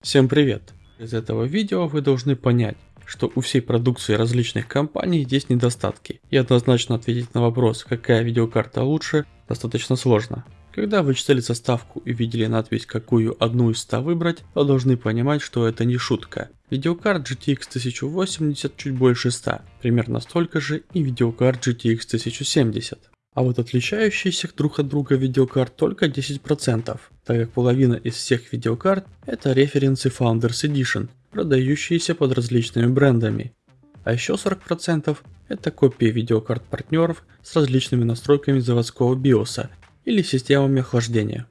Всем привет! Из этого видео вы должны понять, что у всей продукции различных компаний есть недостатки. И однозначно ответить на вопрос, какая видеокарта лучше, достаточно сложно. Когда вы читали составку и видели надпись какую одну из 100 выбрать, то должны понимать, что это не шутка. Видеокарт GTX 1080 чуть больше 100, примерно столько же и видеокарт GTX 1070. А вот отличающиеся друг от друга видеокарт только 10%, так как половина из всех видеокарт это референсы Founders Edition, продающиеся под различными брендами. А еще 40% это копии видеокарт партнеров с различными настройками заводского биоса или системами охлаждения.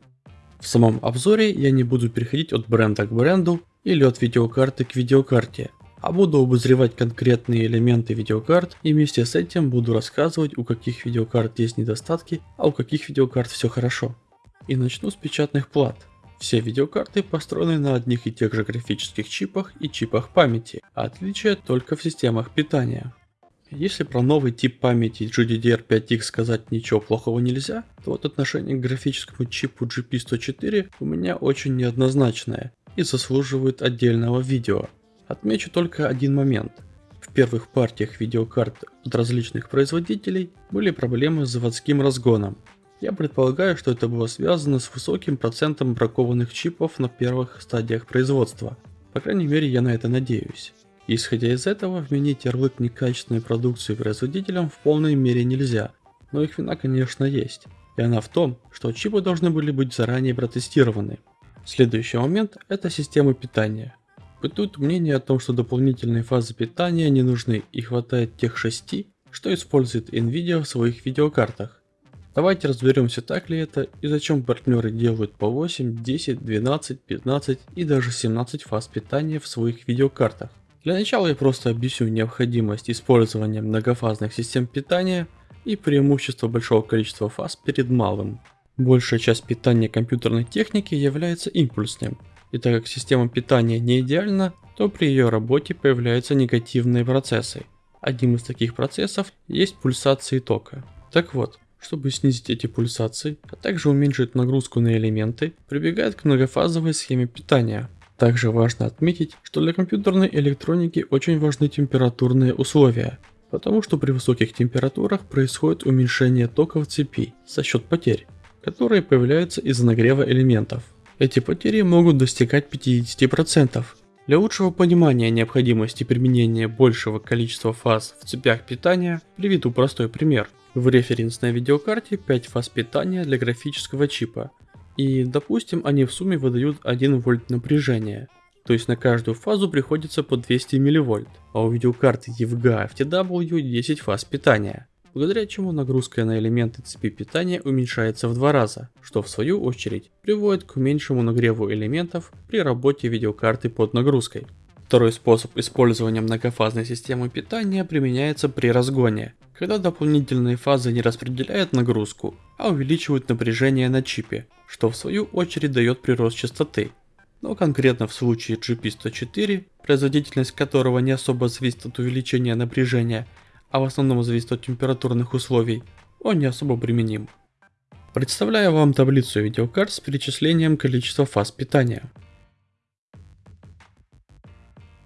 В самом обзоре я не буду переходить от бренда к бренду или от видеокарты к видеокарте, а буду обозревать конкретные элементы видеокарт и вместе с этим буду рассказывать у каких видеокарт есть недостатки, а у каких видеокарт все хорошо. И начну с печатных плат. Все видеокарты построены на одних и тех же графических чипах и чипах памяти, а отличие только в системах питания. Если про новый тип памяти GDDR5X сказать ничего плохого нельзя, то вот отношение к графическому чипу GP104 у меня очень неоднозначное и заслуживает отдельного видео. Отмечу только один момент. В первых партиях видеокарт от различных производителей были проблемы с заводским разгоном. Я предполагаю, что это было связано с высоким процентом бракованных чипов на первых стадиях производства. По крайней мере я на это надеюсь. Исходя из этого, вменить ярлык некачественной продукции производителям в полной мере нельзя, но их вина конечно есть. И она в том, что чипы должны были быть заранее протестированы. Следующий момент это системы питания. Бытует мнение о том, что дополнительные фазы питания не нужны и хватает тех шести, что использует Nvidia в своих видеокартах. Давайте разберемся так ли это и зачем партнеры делают по 8, 10, 12, 15 и даже 17 фаз питания в своих видеокартах. Для начала я просто объясню необходимость использования многофазных систем питания и преимущество большого количества фаз перед малым. Большая часть питания компьютерной техники является импульсным, и так как система питания не идеальна, то при ее работе появляются негативные процессы. Одним из таких процессов есть пульсации тока. Так вот, чтобы снизить эти пульсации, а также уменьшить нагрузку на элементы, прибегает к многофазовой схеме питания. Также важно отметить, что для компьютерной электроники очень важны температурные условия, потому что при высоких температурах происходит уменьшение тока в цепи за счет потерь, которые появляются из-за нагрева элементов. Эти потери могут достигать 50%. Для лучшего понимания необходимости применения большего количества фаз в цепях питания приведу простой пример. В референсной видеокарте 5 фаз питания для графического чипа. И допустим они в сумме выдают 1 вольт напряжения. То есть на каждую фазу приходится по 200 милливольт, а у видеокарты EVGA FTW 10 фаз питания благодаря чему нагрузка на элементы цепи питания уменьшается в два раза, что в свою очередь приводит к меньшему нагреву элементов при работе видеокарты под нагрузкой. Второй способ использования многофазной системы питания применяется при разгоне, когда дополнительные фазы не распределяют нагрузку, а увеличивают напряжение на чипе, что в свою очередь дает прирост частоты. Но конкретно в случае GP104, производительность которого не особо зависит от увеличения напряжения, а в основном зависит от температурных условий, он не особо применим. Представляю вам таблицу видеокарт с перечислением количества фаз питания.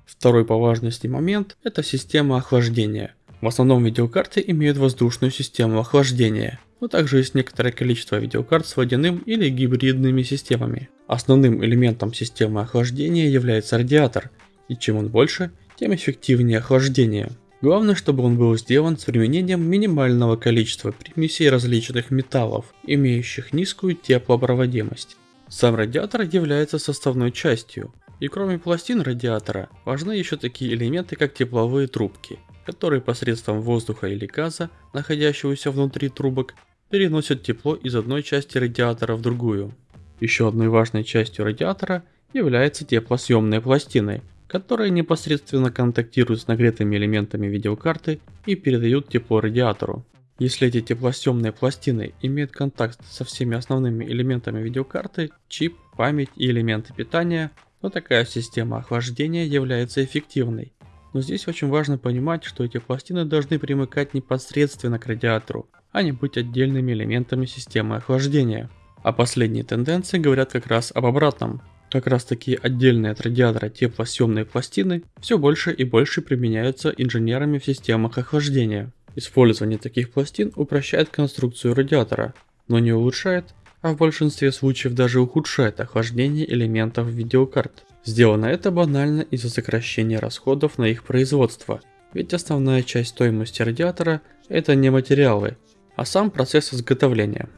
Второй по важности момент – это система охлаждения. В основном видеокарты имеют воздушную систему охлаждения, но также есть некоторое количество видеокарт с водяным или гибридными системами. Основным элементом системы охлаждения является радиатор, и чем он больше, тем эффективнее охлаждение. Главное, чтобы он был сделан с применением минимального количества примесей различных металлов, имеющих низкую теплопроводимость. Сам радиатор является составной частью, и кроме пластин радиатора, важны еще такие элементы, как тепловые трубки, которые посредством воздуха или газа, находящегося внутри трубок, переносят тепло из одной части радиатора в другую. Еще одной важной частью радиатора является теплосъемные пластины, которые непосредственно контактируют с нагретыми элементами видеокарты и передают тепло радиатору. Если эти теплосъемные пластины имеют контакт со всеми основными элементами видеокарты, чип, память и элементы питания, то такая система охлаждения является эффективной. Но здесь очень важно понимать, что эти пластины должны примыкать непосредственно к радиатору, а не быть отдельными элементами системы охлаждения. А последние тенденции говорят как раз об обратном. Как раз таки отдельные от радиатора теплосъемные пластины все больше и больше применяются инженерами в системах охлаждения. Использование таких пластин упрощает конструкцию радиатора, но не улучшает, а в большинстве случаев даже ухудшает охлаждение элементов видеокарт. Сделано это банально из-за сокращения расходов на их производство, ведь основная часть стоимости радиатора это не материалы, а сам процесс изготовления.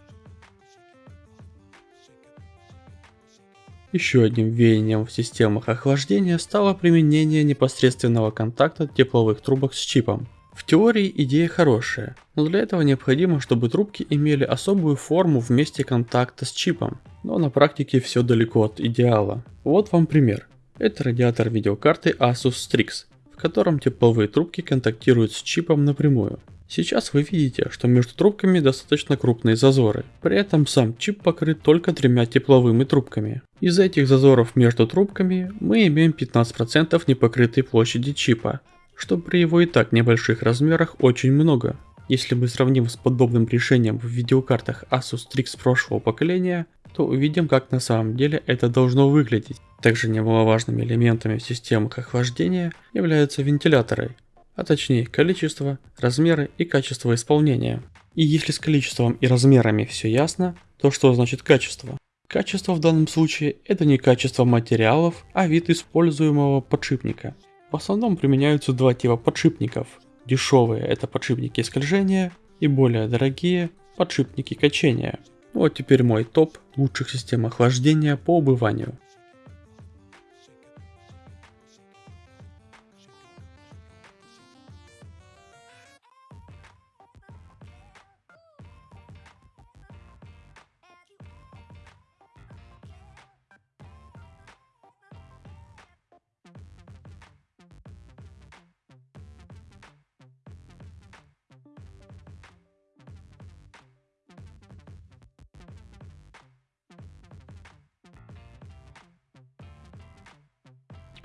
Еще одним веянием в системах охлаждения стало применение непосредственного контакта тепловых трубок с чипом. В теории идея хорошая, но для этого необходимо, чтобы трубки имели особую форму в месте контакта с чипом, но на практике все далеко от идеала. Вот вам пример. Это радиатор видеокарты Asus Strix, в котором тепловые трубки контактируют с чипом напрямую. Сейчас вы видите, что между трубками достаточно крупные зазоры. При этом сам чип покрыт только тремя тепловыми трубками. Из этих зазоров между трубками мы имеем 15% непокрытой площади чипа, что при его и так небольших размерах очень много. Если мы сравним с подобным решением в видеокартах Asus Strix прошлого поколения, то увидим как на самом деле это должно выглядеть. Также немаловажными элементами в системах охлаждения являются вентиляторы, а точнее количество, размеры и качество исполнения. И если с количеством и размерами все ясно, то что значит качество? Качество в данном случае это не качество материалов, а вид используемого подшипника. В основном применяются два типа подшипников. Дешевые это подшипники скольжения и более дорогие подшипники качения. Вот теперь мой топ лучших систем охлаждения по убыванию.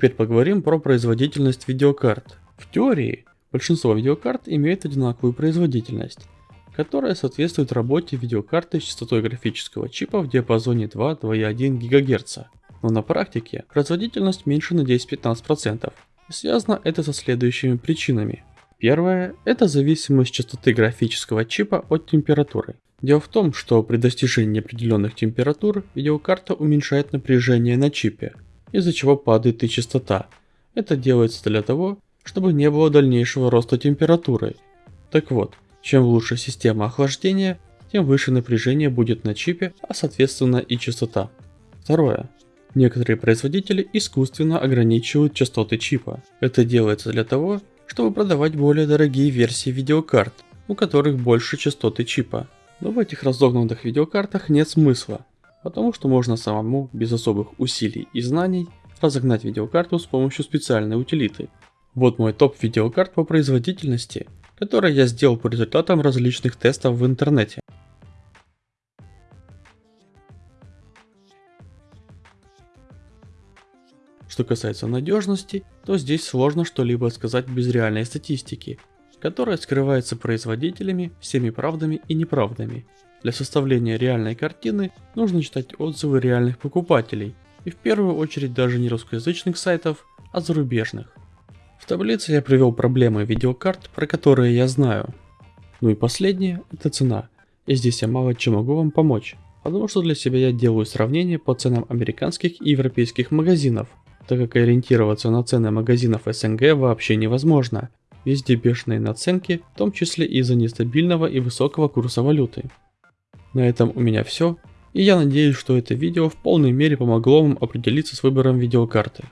Теперь поговорим про производительность видеокарт. В теории, большинство видеокарт имеют одинаковую производительность, которая соответствует работе видеокарты с частотой графического чипа в диапазоне 2-2,1 ГГц. Но на практике производительность меньше на 10-15%. И связано это со следующими причинами. Первое – это зависимость частоты графического чипа от температуры. Дело в том, что при достижении определенных температур видеокарта уменьшает напряжение на чипе, из-за чего падает и частота. Это делается для того, чтобы не было дальнейшего роста температуры. Так вот, чем лучше система охлаждения, тем выше напряжение будет на чипе, а соответственно и частота. Второе. Некоторые производители искусственно ограничивают частоты чипа. Это делается для того, чтобы продавать более дорогие версии видеокарт, у которых больше частоты чипа. Но в этих разогнанных видеокартах нет смысла, потому что можно самому, без особых усилий и знаний, разогнать видеокарту с помощью специальной утилиты. Вот мой топ видеокарт по производительности, который я сделал по результатам различных тестов в интернете. Что касается надежности, то здесь сложно что-либо сказать без реальной статистики, которая скрывается производителями всеми правдами и неправдами, для составления реальной картины нужно читать отзывы реальных покупателей, и в первую очередь даже не русскоязычных сайтов, а зарубежных. В таблице я привел проблемы видеокарт, про которые я знаю. Ну и последнее – это цена. И здесь я мало чем могу вам помочь, потому что для себя я делаю сравнение по ценам американских и европейских магазинов, так как ориентироваться на цены магазинов СНГ вообще невозможно. Везде бешеные наценки, в том числе из-за нестабильного и высокого курса валюты. На этом у меня все, и я надеюсь, что это видео в полной мере помогло вам определиться с выбором видеокарты.